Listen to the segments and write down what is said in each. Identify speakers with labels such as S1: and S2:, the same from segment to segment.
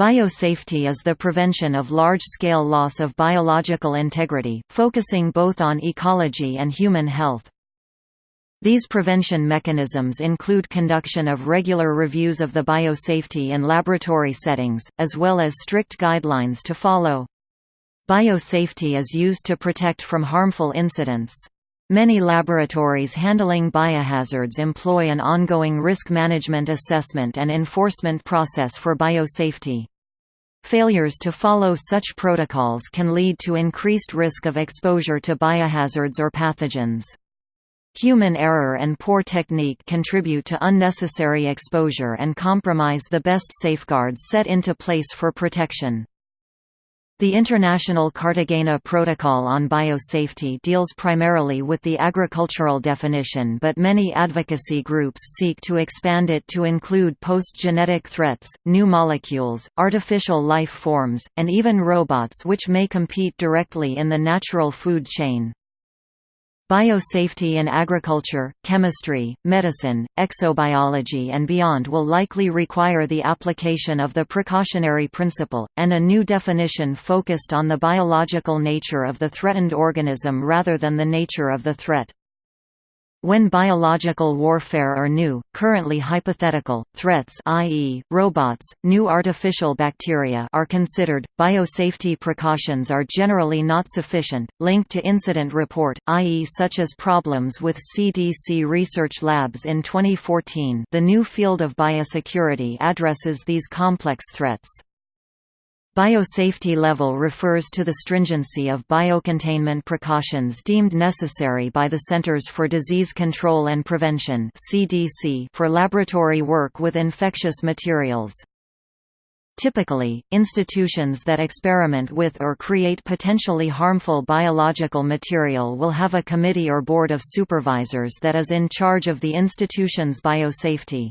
S1: Biosafety is the prevention of large-scale loss of biological integrity, focusing both on ecology and human health. These prevention mechanisms include conduction of regular reviews of the biosafety in laboratory settings, as well as strict guidelines to follow. Biosafety is used to protect from harmful incidents. Many laboratories handling biohazards employ an ongoing risk management assessment and enforcement process for biosafety. Failures to follow such protocols can lead to increased risk of exposure to biohazards or pathogens. Human error and poor technique contribute to unnecessary exposure and compromise the best safeguards set into place for protection. The International Cartagena Protocol on Biosafety deals primarily with the agricultural definition but many advocacy groups seek to expand it to include post-genetic threats, new molecules, artificial life forms, and even robots which may compete directly in the natural food chain. Biosafety in agriculture, chemistry, medicine, exobiology and beyond will likely require the application of the precautionary principle, and a new definition focused on the biological nature of the threatened organism rather than the nature of the threat. When biological warfare or new, currently hypothetical, threats i.e., robots, new artificial bacteria are considered, biosafety precautions are generally not sufficient, linked to incident report, i.e. such as problems with CDC research labs in 2014 the new field of biosecurity addresses these complex threats. Biosafety level refers to the stringency of biocontainment precautions deemed necessary by the Centers for Disease Control and Prevention for laboratory work with infectious materials. Typically, institutions that experiment with or create potentially harmful biological material will have a committee or board of supervisors that is in charge of the institution's biosafety.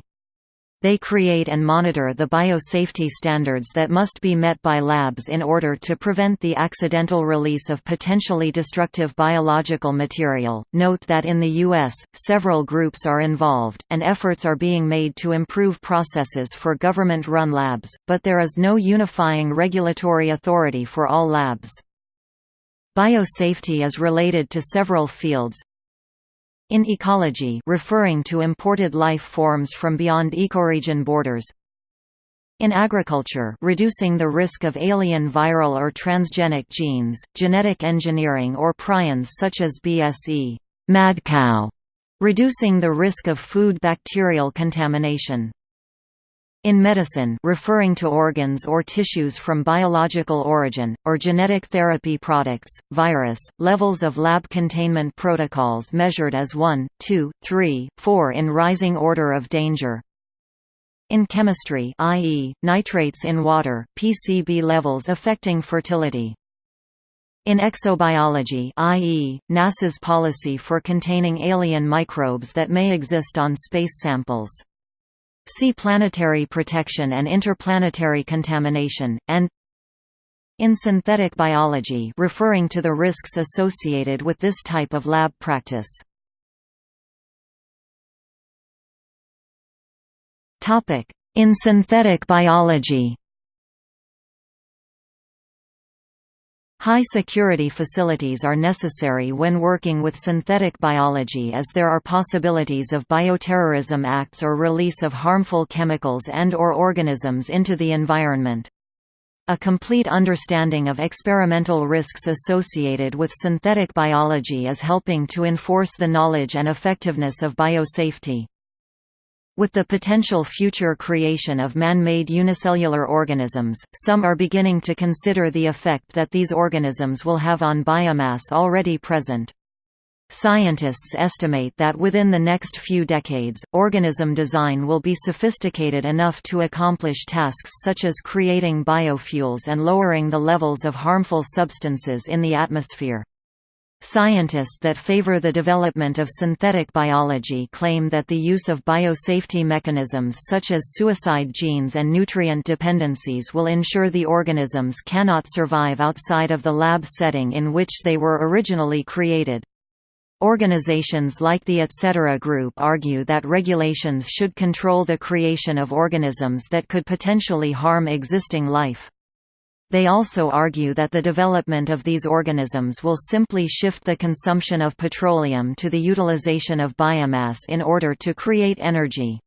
S1: They create and monitor the biosafety standards that must be met by labs in order to prevent the accidental release of potentially destructive biological material. Note that in the U.S., several groups are involved, and efforts are being made to improve processes for government run labs, but there is no unifying regulatory authority for all labs. Biosafety is related to several fields, in ecology referring to imported life forms from beyond ecoregion borders in agriculture reducing the risk of alien viral or transgenic genes, genetic engineering or prions such as BSE mad cow, reducing the risk of food bacterial contamination. In medicine referring to organs or tissues from biological origin, or genetic therapy products, virus, levels of lab containment protocols measured as 1, 2, 3, 4 in rising order of danger. In chemistry i.e., nitrates in water, PCB levels affecting fertility. In exobiology i.e., NASA's policy for containing alien microbes that may exist on space samples. See planetary protection and interplanetary contamination, and in synthetic biology referring to the risks associated with this type of lab practice. In synthetic biology High security facilities are necessary when working with synthetic biology as there are possibilities of bioterrorism acts or release of harmful chemicals and or organisms into the environment. A complete understanding of experimental risks associated with synthetic biology is helping to enforce the knowledge and effectiveness of biosafety. With the potential future creation of man-made unicellular organisms, some are beginning to consider the effect that these organisms will have on biomass already present. Scientists estimate that within the next few decades, organism design will be sophisticated enough to accomplish tasks such as creating biofuels and lowering the levels of harmful substances in the atmosphere. Scientists that favor the development of synthetic biology claim that the use of biosafety mechanisms such as suicide genes and nutrient dependencies will ensure the organisms cannot survive outside of the lab setting in which they were originally created. Organizations like the Etc. Group argue that regulations should control the creation of organisms that could potentially harm existing life. They also argue that the development of these organisms will simply shift the consumption of petroleum to the utilization of biomass in order to create energy.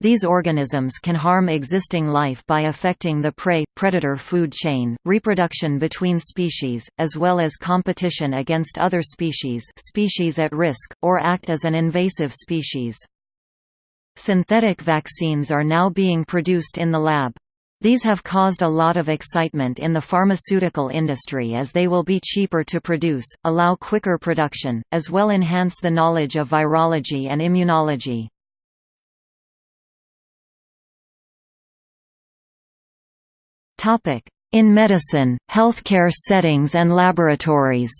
S1: These organisms can harm existing life by affecting the prey-predator food chain, reproduction between species, as well as competition against other species species at risk, or act as an invasive species. Synthetic vaccines are now being produced in the lab. These have caused a lot of excitement in the pharmaceutical industry as they will be cheaper to produce, allow quicker production, as well enhance the knowledge of virology and immunology. In medicine, healthcare settings and laboratories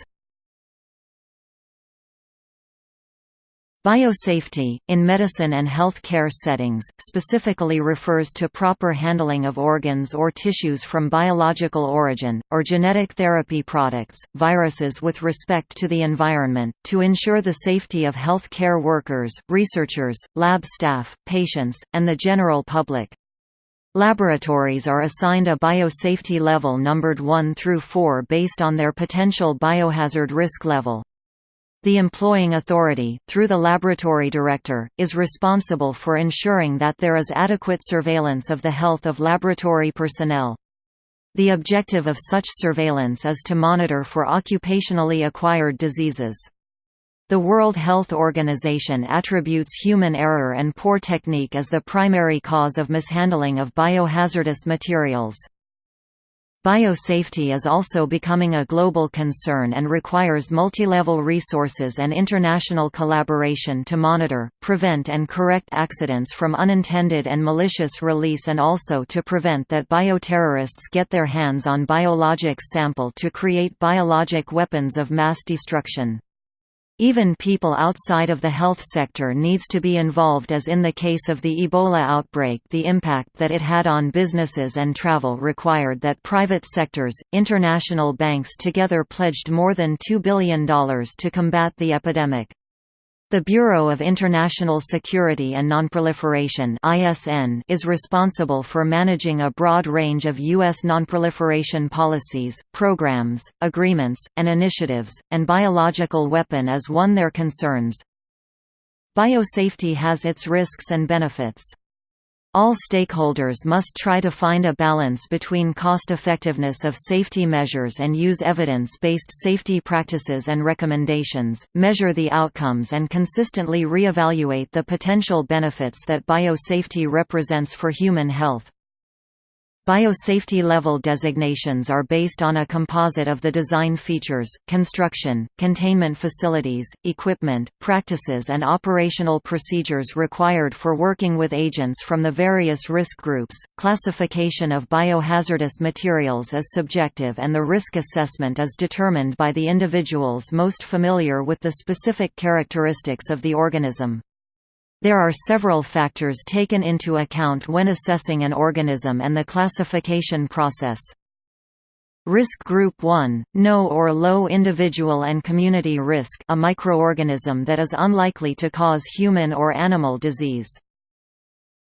S1: Biosafety, in medicine and health care settings, specifically refers to proper handling of organs or tissues from biological origin, or genetic therapy products, viruses with respect to the environment, to ensure the safety of health care workers, researchers, lab staff, patients, and the general public. Laboratories are assigned a biosafety level numbered 1 through 4 based on their potential biohazard risk level. The employing authority, through the laboratory director, is responsible for ensuring that there is adequate surveillance of the health of laboratory personnel. The objective of such surveillance is to monitor for occupationally acquired diseases. The World Health Organization attributes human error and poor technique as the primary cause of mishandling of biohazardous materials. Biosafety is also becoming a global concern and requires multilevel resources and international collaboration to monitor, prevent and correct accidents from unintended and malicious release and also to prevent that bioterrorists get their hands on biologics sample to create biologic weapons of mass destruction. Even people outside of the health sector needs to be involved as in the case of the Ebola outbreak the impact that it had on businesses and travel required that private sectors, international banks together pledged more than $2 billion to combat the epidemic. The Bureau of International Security and Nonproliferation (ISN) is responsible for managing a broad range of US nonproliferation policies, programs, agreements, and initiatives, and biological weapon is one their concerns. Biosafety has its risks and benefits. All stakeholders must try to find a balance between cost-effectiveness of safety measures and use evidence-based safety practices and recommendations, measure the outcomes and consistently re-evaluate the potential benefits that biosafety represents for human health. Biosafety level designations are based on a composite of the design features, construction, containment facilities, equipment, practices and operational procedures required for working with agents from the various risk groups. Classification of biohazardous materials is subjective and the risk assessment is determined by the individuals most familiar with the specific characteristics of the organism. There are several factors taken into account when assessing an organism and the classification process. Risk Group 1, no or low individual and community risk a microorganism that is unlikely to cause human or animal disease.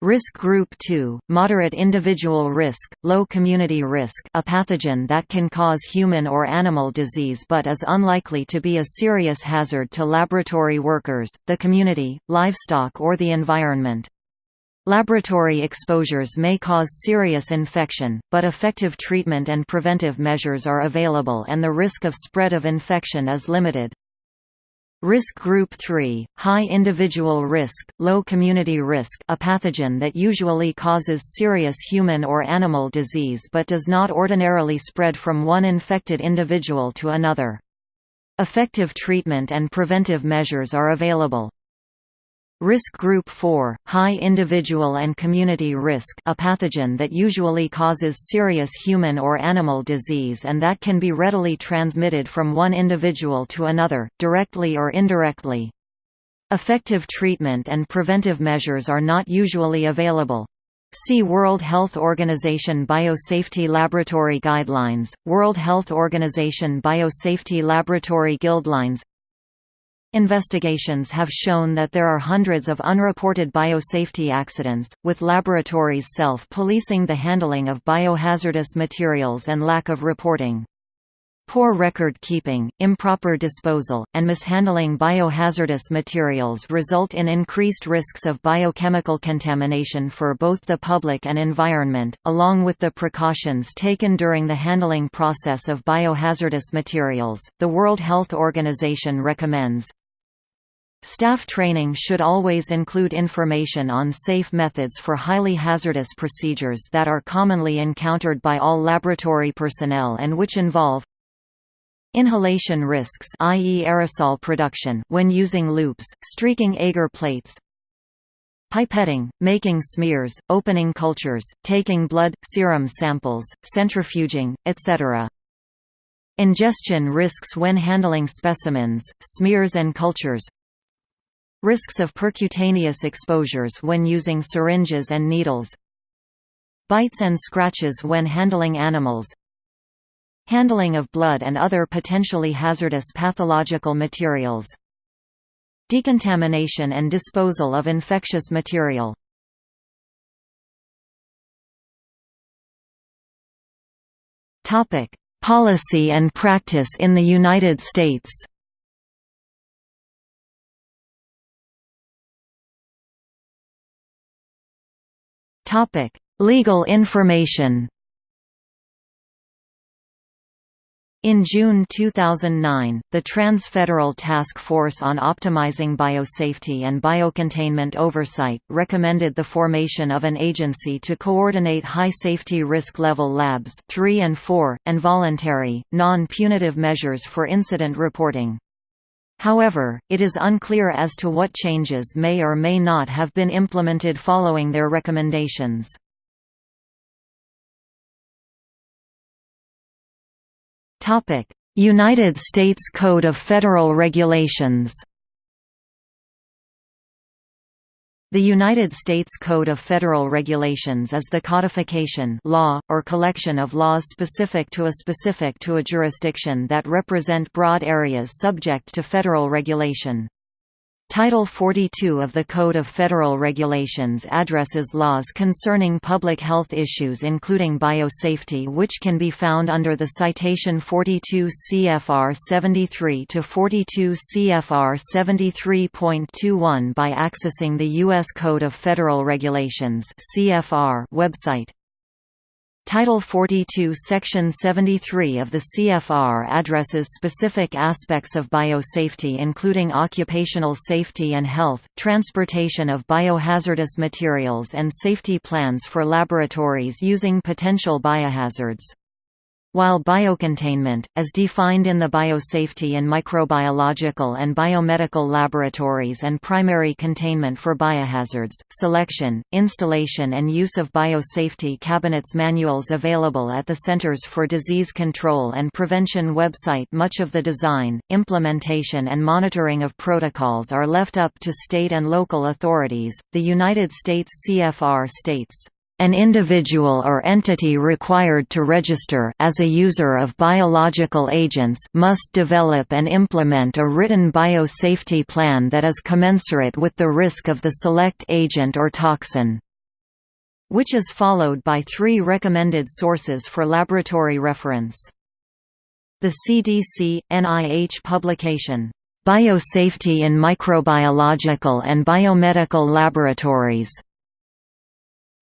S1: Risk Group 2, moderate individual risk, low community risk a pathogen that can cause human or animal disease but is unlikely to be a serious hazard to laboratory workers, the community, livestock or the environment. Laboratory exposures may cause serious infection, but effective treatment and preventive measures are available and the risk of spread of infection is limited. Risk Group 3, high individual risk, low community risk a pathogen that usually causes serious human or animal disease but does not ordinarily spread from one infected individual to another. Effective treatment and preventive measures are available. Risk Group 4, high individual and community risk a pathogen that usually causes serious human or animal disease and that can be readily transmitted from one individual to another, directly or indirectly. Effective treatment and preventive measures are not usually available. See World Health Organization Biosafety Laboratory Guidelines, World Health Organization Biosafety Laboratory Guidelines Investigations have shown that there are hundreds of unreported biosafety accidents, with laboratories self-policing the handling of biohazardous materials and lack of reporting. Poor record keeping, improper disposal, and mishandling biohazardous materials result in increased risks of biochemical contamination for both the public and environment, along with the precautions taken during the handling process of biohazardous materials. The World Health Organization recommends Staff training should always include information on safe methods for highly hazardous procedures that are commonly encountered by all laboratory personnel and which involve Inhalation risks i.e. aerosol production when using loops, streaking agar plates Pipetting, making smears, opening cultures, taking blood, serum samples, centrifuging, etc. Ingestion risks when handling specimens, smears and cultures Risks of percutaneous exposures when using syringes and needles Bites and scratches when handling animals Handling of blood and other potentially hazardous pathological materials. Decontamination and disposal of infectious material. Topic: Policy and practice in the United States. Topic: Legal information. In June 2009, the Trans-Federal Task Force on Optimizing Biosafety and Biocontainment Oversight, recommended the formation of an agency to coordinate high-safety risk-level labs 3 and 4, and voluntary, non-punitive measures for incident reporting. However, it is unclear as to what changes may or may not have been implemented following their recommendations. United States Code of Federal Regulations. The United States Code of Federal Regulations is the codification law, or collection of laws specific to a specific to a jurisdiction that represent broad areas subject to federal regulation. Title 42 of the Code of Federal Regulations addresses laws concerning public health issues including biosafety which can be found under the citation 42 CFR 73 to 42 CFR 73.21 by accessing the US Code of Federal Regulations (CFR) website. Title 42 Section 73 of the CFR addresses specific aspects of biosafety including occupational safety and health, transportation of biohazardous materials and safety plans for laboratories using potential biohazards. While biocontainment, as defined in the Biosafety in Microbiological and Biomedical Laboratories and primary containment for biohazards, selection, installation and use of biosafety cabinets manuals available at the Centers for Disease Control and Prevention website much of the design, implementation and monitoring of protocols are left up to state and local authorities. The United States CFR states an individual or entity required to register as a user of biological agents must develop and implement a written biosafety plan that is commensurate with the risk of the select agent or toxin which is followed by three recommended sources for laboratory reference. The CDC – NIH publication, "'Biosafety in Microbiological and Biomedical Laboratories'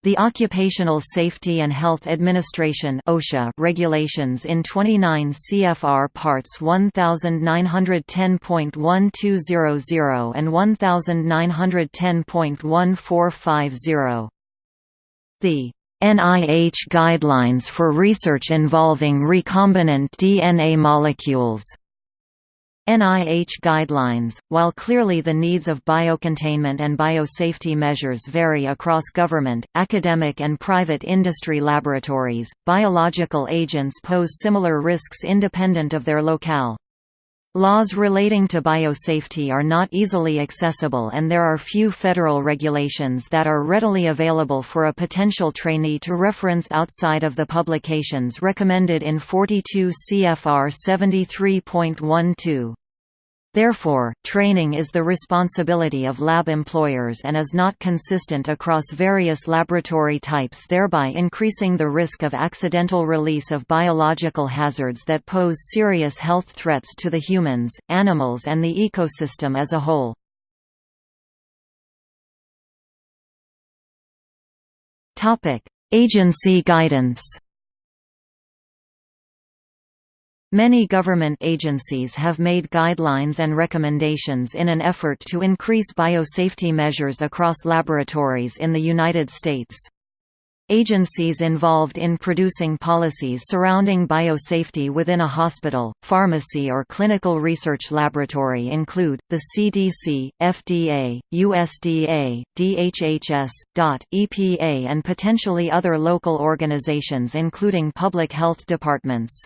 S1: The Occupational Safety and Health Administration (OSHA) regulations in 29 CFR parts 1910.1200 and 1910.1450. The NIH guidelines for research involving recombinant DNA molecules NIH guidelines, while clearly the needs of biocontainment and biosafety measures vary across government, academic and private industry laboratories, biological agents pose similar risks independent of their locale. Laws relating to biosafety are not easily accessible and there are few federal regulations that are readily available for a potential trainee to reference outside of the publications recommended in 42 CFR 73.12. Therefore, training is the responsibility of lab employers and is not consistent across various laboratory types thereby increasing the risk of accidental release of biological hazards that pose serious health threats to the humans, animals and the ecosystem as a whole. Agency guidance Many government agencies have made guidelines and recommendations in an effort to increase biosafety measures across laboratories in the United States. Agencies involved in producing policies surrounding biosafety within a hospital, pharmacy or clinical research laboratory include, the CDC, FDA, USDA, DHHS, DOT, EPA and potentially other local organizations including public health departments.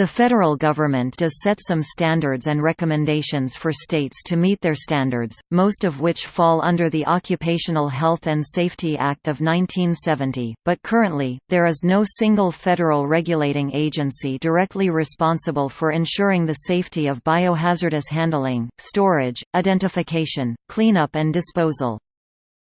S1: The federal government does set some standards and recommendations for states to meet their standards, most of which fall under the Occupational Health and Safety Act of 1970, but currently, there is no single federal regulating agency directly responsible for ensuring the safety of biohazardous handling, storage, identification, cleanup and disposal.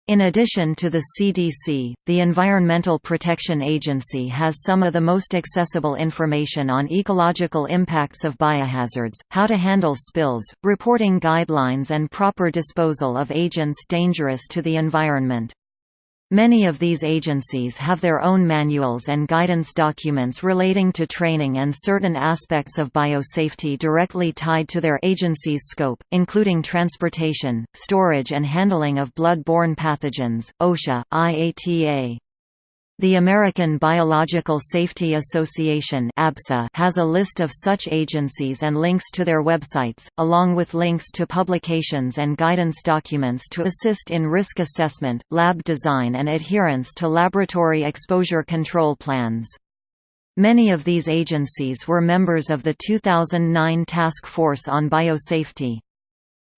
S1: In addition to the CDC, the Environmental Protection Agency has some of the most accessible information on ecological impacts of biohazards, how to handle spills, reporting guidelines and proper disposal of agents dangerous to the environment. Many of these agencies have their own manuals and guidance documents relating to training and certain aspects of biosafety directly tied to their agency's scope, including transportation, storage and handling of blood-borne pathogens, OSHA, IATA, the American Biological Safety Association has a list of such agencies and links to their websites, along with links to publications and guidance documents to assist in risk assessment, lab design and adherence to laboratory exposure control plans. Many of these agencies were members of the 2009 Task Force on Biosafety.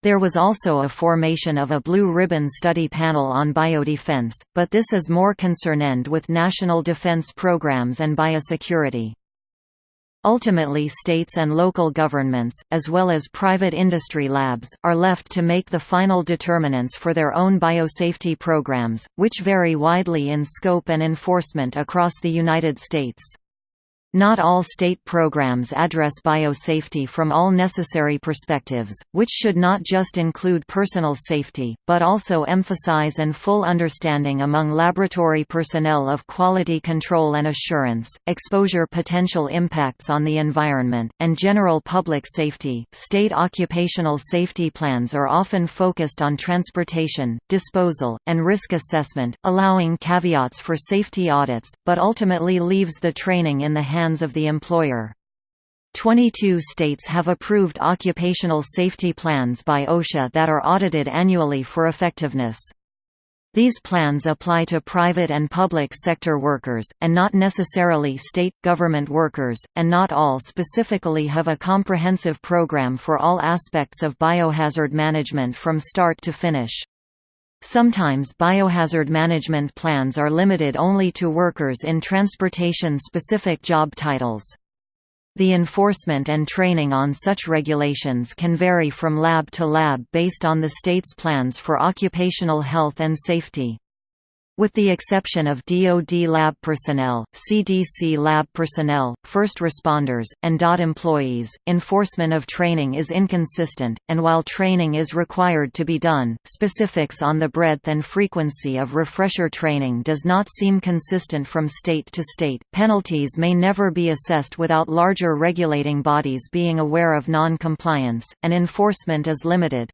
S1: There was also a formation of a Blue Ribbon Study Panel on Biodefense, but this is more concerned with national defense programs and biosecurity. Ultimately states and local governments, as well as private industry labs, are left to make the final determinants for their own biosafety programs, which vary widely in scope and enforcement across the United States. Not all state programs address biosafety from all necessary perspectives, which should not just include personal safety, but also emphasize and full understanding among laboratory personnel of quality control and assurance, exposure potential impacts on the environment, and general public safety. State occupational safety plans are often focused on transportation, disposal, and risk assessment, allowing caveats for safety audits, but ultimately leaves the training in the hands hands of the employer. 22 states have approved occupational safety plans by OSHA that are audited annually for effectiveness. These plans apply to private and public sector workers, and not necessarily state, government workers, and not all specifically have a comprehensive program for all aspects of biohazard management from start to finish. Sometimes biohazard management plans are limited only to workers in transportation-specific job titles. The enforcement and training on such regulations can vary from lab to lab based on the state's plans for occupational health and safety. With the exception of DoD lab personnel, CDC lab personnel, first responders, and DOT employees, enforcement of training is inconsistent, and while training is required to be done, specifics on the breadth and frequency of refresher training does not seem consistent from state to state. Penalties may never be assessed without larger regulating bodies being aware of non-compliance, and enforcement is limited.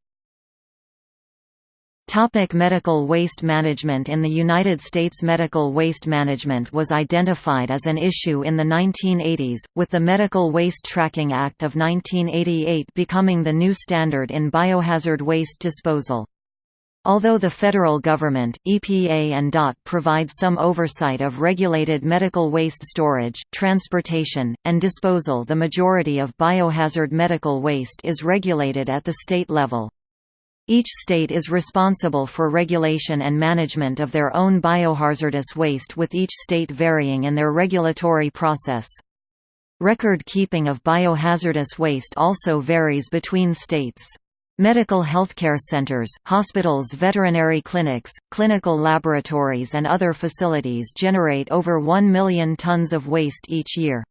S1: Topic medical waste management In the United States medical waste management was identified as an issue in the 1980s, with the Medical Waste Tracking Act of 1988 becoming the new standard in biohazard waste disposal. Although the federal government, EPA and DOT provide some oversight of regulated medical waste storage, transportation, and disposal the majority of biohazard medical waste is regulated at the state level. Each state is responsible for regulation and management of their own biohazardous waste with each state varying in their regulatory process. Record keeping of biohazardous waste also varies between states. Medical healthcare centers, hospitals veterinary clinics, clinical laboratories and other facilities generate over 1 million tons of waste each year.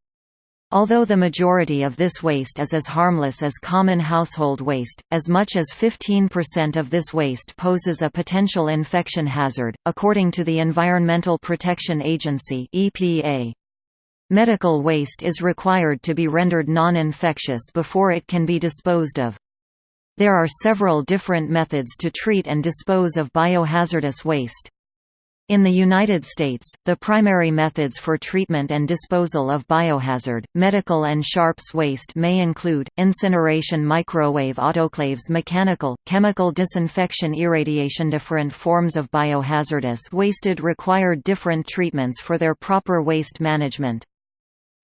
S1: Although the majority of this waste is as harmless as common household waste, as much as 15% of this waste poses a potential infection hazard, according to the Environmental Protection Agency (EPA). Medical waste is required to be rendered non-infectious before it can be disposed of. There are several different methods to treat and dispose of biohazardous waste. In the United States, the primary methods for treatment and disposal of biohazard, medical and sharps waste may include, incineration microwave autoclaves mechanical, chemical disinfection irradiation Different forms of biohazardous wasted required different treatments for their proper waste management.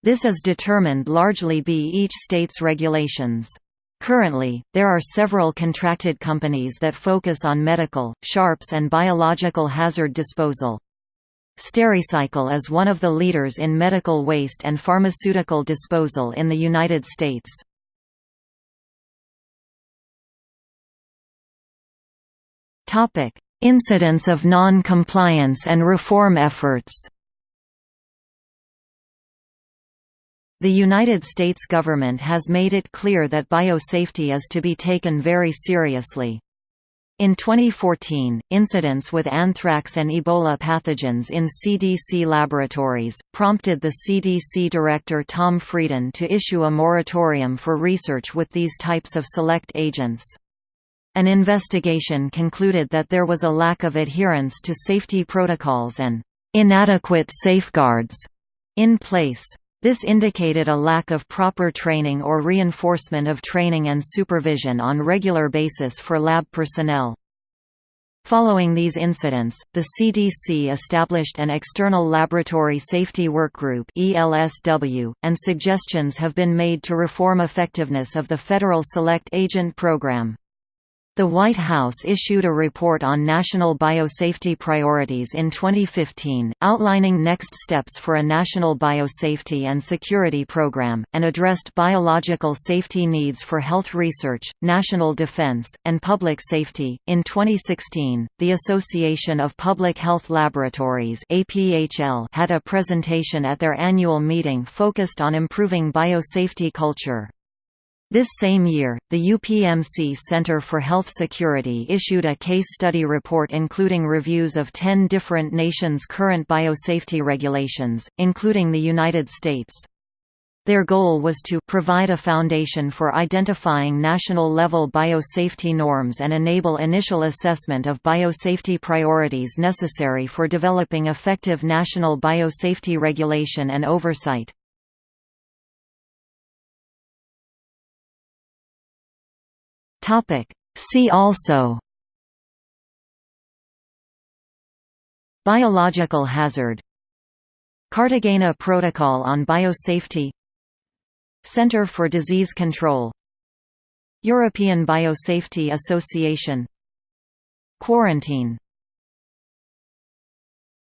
S1: This is determined largely by each state's regulations. Currently, there are several contracted companies that focus on medical, sharps and biological hazard disposal. Stericycle is one of the leaders in medical waste and pharmaceutical disposal in the United States. Incidents of non-compliance and reform efforts The United States government has made it clear that biosafety is to be taken very seriously. In 2014, incidents with anthrax and Ebola pathogens in CDC laboratories, prompted the CDC Director Tom Frieden to issue a moratorium for research with these types of select agents. An investigation concluded that there was a lack of adherence to safety protocols and inadequate safeguards in place. This indicated a lack of proper training or reinforcement of training and supervision on regular basis for lab personnel. Following these incidents, the CDC established an External Laboratory Safety Workgroup (ELSW), and suggestions have been made to reform effectiveness of the federal Select Agent Program. The White House issued a report on national biosafety priorities in 2015, outlining next steps for a national biosafety and security program, and addressed biological safety needs for health research, national defense, and public safety. In 2016, the Association of Public Health Laboratories (APHL) had a presentation at their annual meeting focused on improving biosafety culture. This same year, the UPMC Center for Health Security issued a case study report including reviews of 10 different nations' current biosafety regulations, including the United States. Their goal was to provide a foundation for identifying national-level biosafety norms and enable initial assessment of biosafety priorities necessary for developing effective national biosafety regulation and oversight. Topic. See also. Biological hazard. Cartagena Protocol on Biosafety. Center for Disease Control. European Biosafety Association. Quarantine